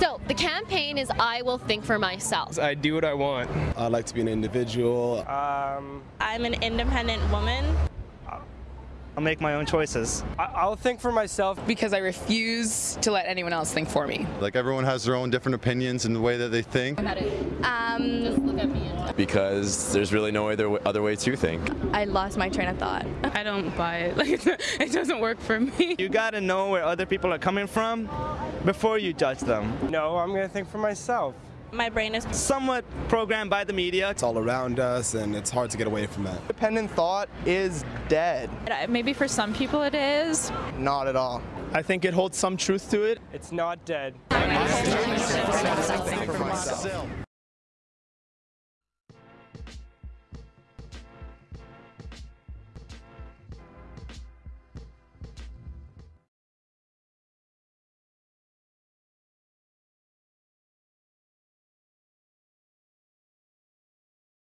So the campaign is I will think for myself. I do what I want. I like to be an individual. Um, I'm an independent woman. I'll make my own choices. I- I'll think for myself. because I refuse to let anyone else think for me. Like everyone has their own different opinions and the way that they think. Um, because there's really no other other way to think. I lost my train of thought. I don't buy it. Like it doesn't work for me. You gotta know where other people are coming from before you judge them. No, I'm gonna think for myself my brain is somewhat programmed by the media. It's all around us and it's hard to get away from that. Independent thought is dead. Uh, maybe for some people it is. Not at all. I think it holds some truth to it. It's not dead.